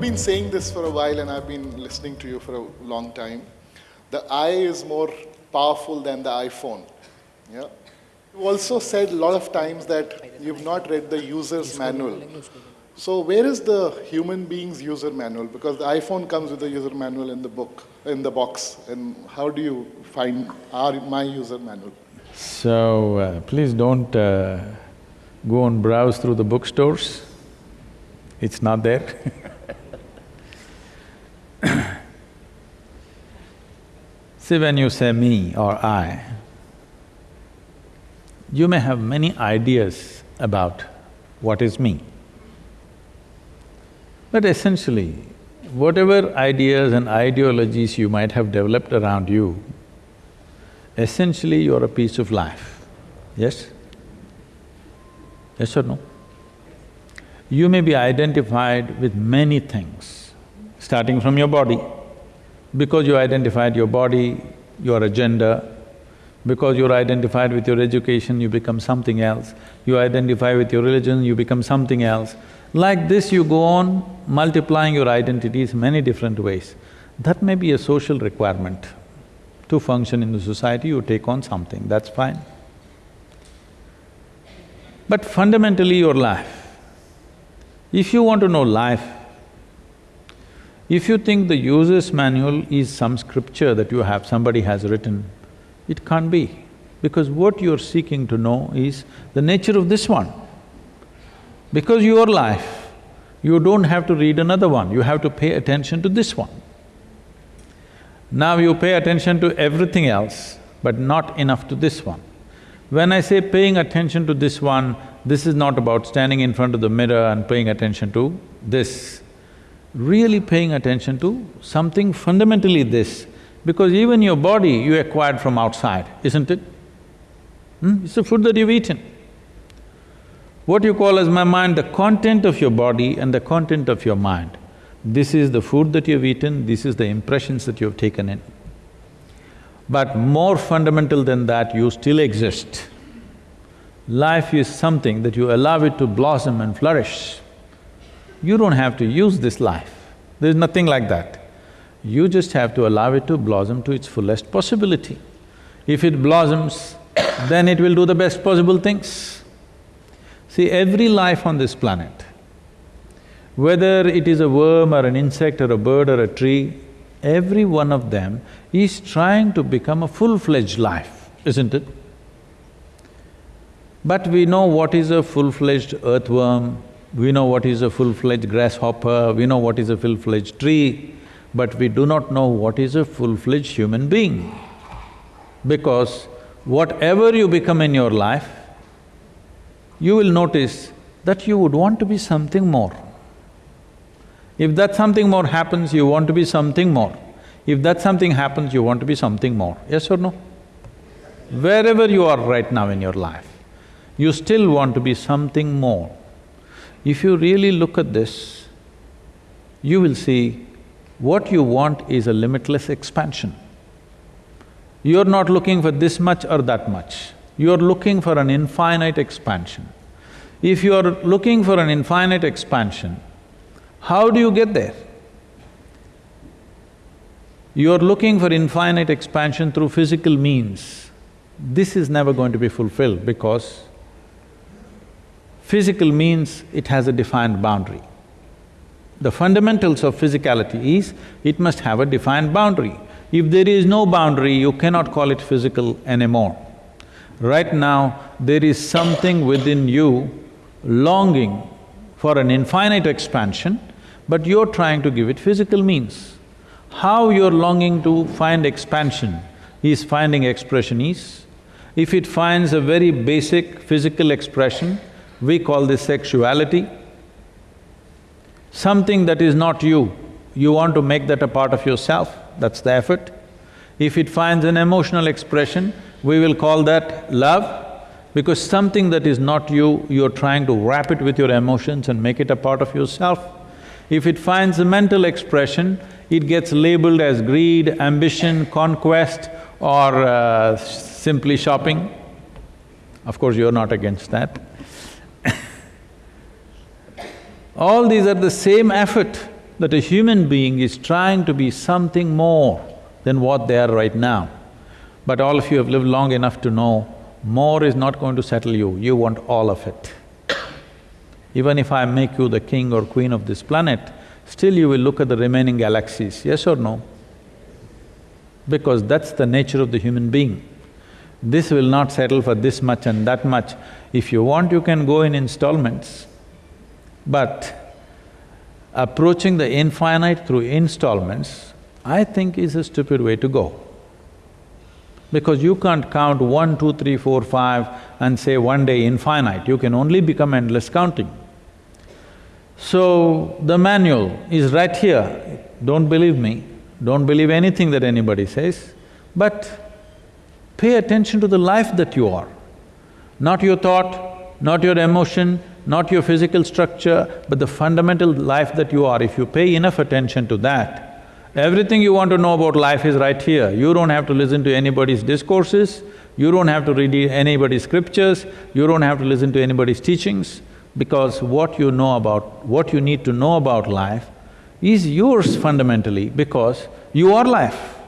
this for a while and I've been listening to you for a long time. The I is more powerful than the iPhone. Yeah. You also said a lot of times that you've not read the user's manual. So where is the human being's user manual? Because the iPhone comes with a user manual in the book, in the box. And how do you find our, my user manual? So, uh, please don't uh, go and browse through the bookstores. It's not there See, when you say me or I, you may have many ideas about what is me. But essentially, whatever ideas and ideologies you might have developed around you, essentially you're a piece of life, yes? Yes or no? You may be identified with many things, starting from your body. Because you identified your body, your agenda, because you're identified with your education, you become something else. You identify with your religion, you become something else. Like this, you go on multiplying your identities many different ways. That may be a social requirement. To function in the society, you take on something, that's fine. But fundamentally, your life, if you want to know life, if you think the user's manual is some scripture that you have, somebody has written, it can't be. Because what you're seeking to know is the nature of this one. Because your life, you don't have to read another one, you have to pay attention to this one. Now you pay attention to everything else, but not enough to this one. When I say paying attention to this one, this is not about standing in front of the mirror and paying attention to this. Really paying attention to something fundamentally this, because even your body you acquired from outside, isn't it? Hmm? It's the food that you've eaten. What you call as my mind, the content of your body and the content of your mind. This is the food that you've eaten, this is the impressions that you've taken in. But more fundamental than that, you still exist. Life is something that you allow it to blossom and flourish. You don't have to use this life, there's nothing like that. You just have to allow it to blossom to its fullest possibility. If it blossoms, then it will do the best possible things. See, every life on this planet, whether it is a worm or an insect or a bird or a tree, every one of them is trying to become a full-fledged life, isn't it? But we know what is a full-fledged earthworm, we know what is a full-fledged grasshopper, we know what is a full-fledged tree, but we do not know what is a full-fledged human being. Because whatever you become in your life, you will notice that you would want to be something more. If that something more happens, you want to be something more. If that something happens, you want to be something more, yes or no? Wherever you are right now in your life, you still want to be something more. If you really look at this, you will see what you want is a limitless expansion. You're not looking for this much or that much you are looking for an infinite expansion. If you are looking for an infinite expansion, how do you get there? You are looking for infinite expansion through physical means. This is never going to be fulfilled because physical means it has a defined boundary. The fundamentals of physicality is, it must have a defined boundary. If there is no boundary, you cannot call it physical anymore. Right now, there is something within you longing for an infinite expansion, but you're trying to give it physical means. How you're longing to find expansion is finding expression is. If it finds a very basic physical expression, we call this sexuality. Something that is not you, you want to make that a part of yourself, that's the effort. If it finds an emotional expression, we will call that love because something that is not you, you're trying to wrap it with your emotions and make it a part of yourself. If it finds a mental expression, it gets labeled as greed, ambition, conquest or uh, simply shopping. Of course, you're not against that. All these are the same effort that a human being is trying to be something more than what they are right now. But all of you have lived long enough to know, more is not going to settle you, you want all of it. Even if I make you the king or queen of this planet, still you will look at the remaining galaxies, yes or no? Because that's the nature of the human being. This will not settle for this much and that much. If you want, you can go in installments. But approaching the infinite through installments, I think is a stupid way to go. Because you can't count one, two, three, four, five and say one day infinite, you can only become endless counting. So, the manual is right here. Don't believe me, don't believe anything that anybody says, but pay attention to the life that you are. Not your thought, not your emotion, not your physical structure, but the fundamental life that you are. If you pay enough attention to that, everything you want to know about life is right here. You don't have to listen to anybody's discourses, you don't have to read anybody's scriptures, you don't have to listen to anybody's teachings because what you know about… what you need to know about life is yours fundamentally because you are life.